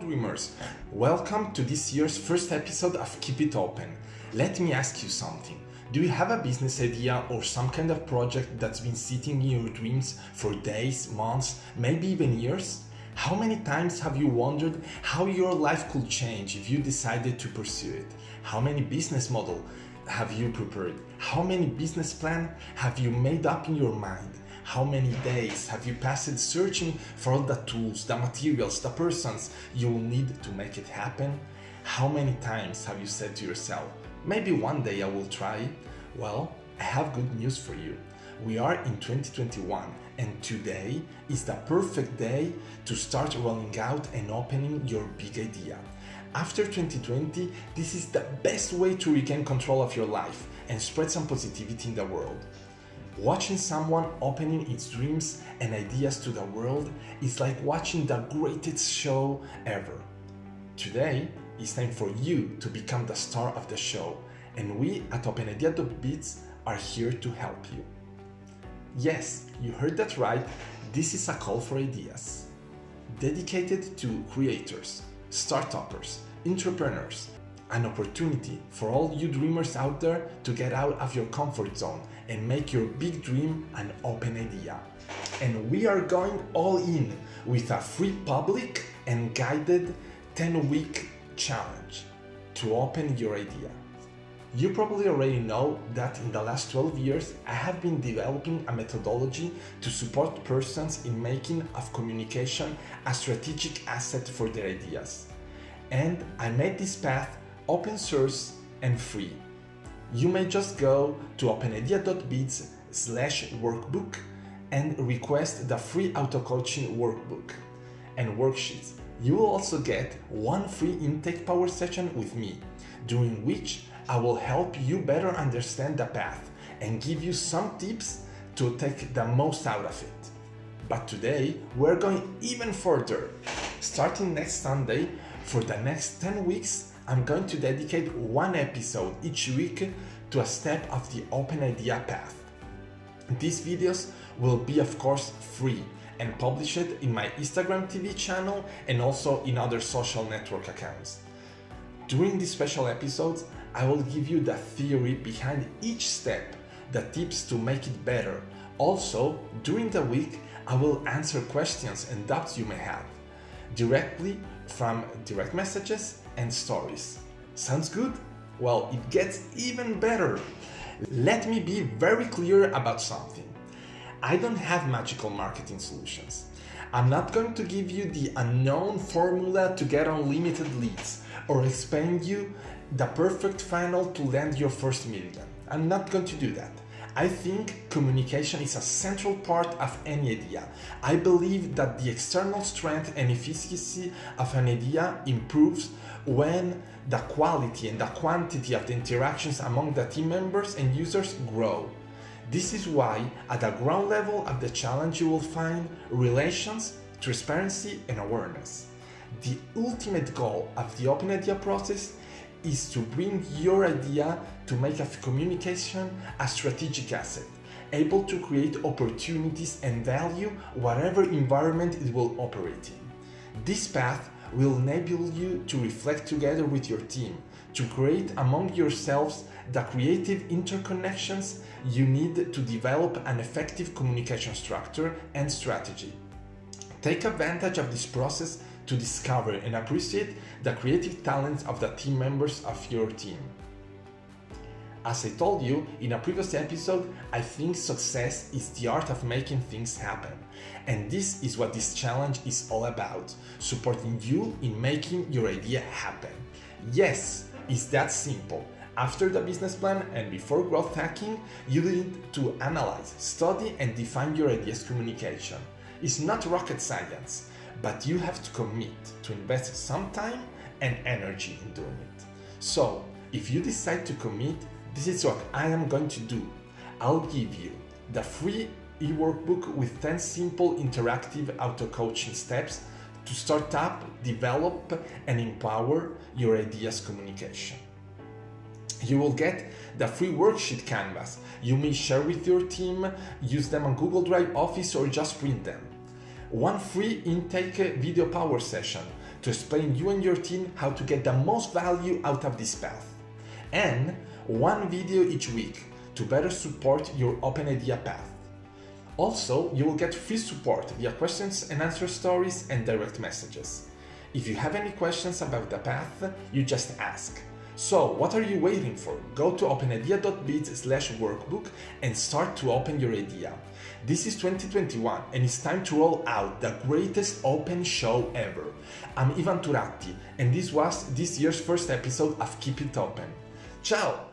dreamers! Welcome to this year's first episode of Keep It Open. Let me ask you something. Do you have a business idea or some kind of project that's been sitting in your dreams for days, months, maybe even years? How many times have you wondered how your life could change if you decided to pursue it? How many business model have you prepared? How many business plan have you made up in your mind? How many days have you passed searching for all the tools, the materials, the persons you will need to make it happen? How many times have you said to yourself, maybe one day I will try? Well, I have good news for you. We are in 2021 and today is the perfect day to start rolling out and opening your big idea. After 2020, this is the best way to regain control of your life and spread some positivity in the world. Watching someone opening its dreams and ideas to the world is like watching the greatest show ever. Today, it's time for you to become the star of the show, and we at OpenIdea.biz are here to help you. Yes, you heard that right, this is a call for ideas. Dedicated to creators, startuppers, entrepreneurs, an opportunity for all you dreamers out there to get out of your comfort zone and make your big dream an open idea. And we are going all in with a free public and guided 10 week challenge to open your idea. You probably already know that in the last 12 years I have been developing a methodology to support persons in making of communication a strategic asset for their ideas. And I made this path open source and free. You may just go to openidea.biz slash workbook and request the free auto-coaching workbook and worksheets. You will also get one free intake power session with me, during which I will help you better understand the path and give you some tips to take the most out of it. But today, we're going even further. Starting next Sunday, for the next 10 weeks, I'm going to dedicate one episode each week to a step of the open idea path. These videos will be of course free and published in my Instagram TV channel and also in other social network accounts. During these special episodes, I will give you the theory behind each step, the tips to make it better. Also, during the week, I will answer questions and doubts you may have directly from direct messages and stories. Sounds good? Well, it gets even better. Let me be very clear about something. I don't have magical marketing solutions. I'm not going to give you the unknown formula to get unlimited leads or explain you the perfect funnel to land your first million. I'm not going to do that. I think communication is a central part of any idea. I believe that the external strength and efficacy of an idea improves when the quality and the quantity of the interactions among the team members and users grow. This is why at the ground level of the challenge you will find relations, transparency and awareness. The ultimate goal of the open idea process is to bring your idea to make a communication a strategic asset, able to create opportunities and value whatever environment it will operate in. This path will enable you to reflect together with your team, to create among yourselves the creative interconnections you need to develop an effective communication structure and strategy. Take advantage of this process to discover and appreciate the creative talents of the team members of your team. As I told you in a previous episode, I think success is the art of making things happen. And this is what this challenge is all about supporting you in making your idea happen. Yes, it's that simple. After the business plan and before growth hacking, you need to analyze, study, and define your idea's communication. It's not rocket science, but you have to commit to invest some time and energy in doing it. So, if you decide to commit, this is what I am going to do. I'll give you the free e-workbook with 10 simple interactive auto-coaching steps to start up, develop and empower your ideas communication. You will get the free worksheet canvas. You may share with your team, use them on Google Drive Office or just print them. One free intake video power session to explain you and your team how to get the most value out of this path. And one video each week to better support your open idea path. Also, you will get free support via questions and answer stories and direct messages. If you have any questions about the path, you just ask. So, what are you waiting for? Go to openidea.biz slash workbook and start to open your idea. This is 2021 and it's time to roll out the greatest open show ever. I'm Ivan Turatti and this was this year's first episode of Keep It Open. Ciao!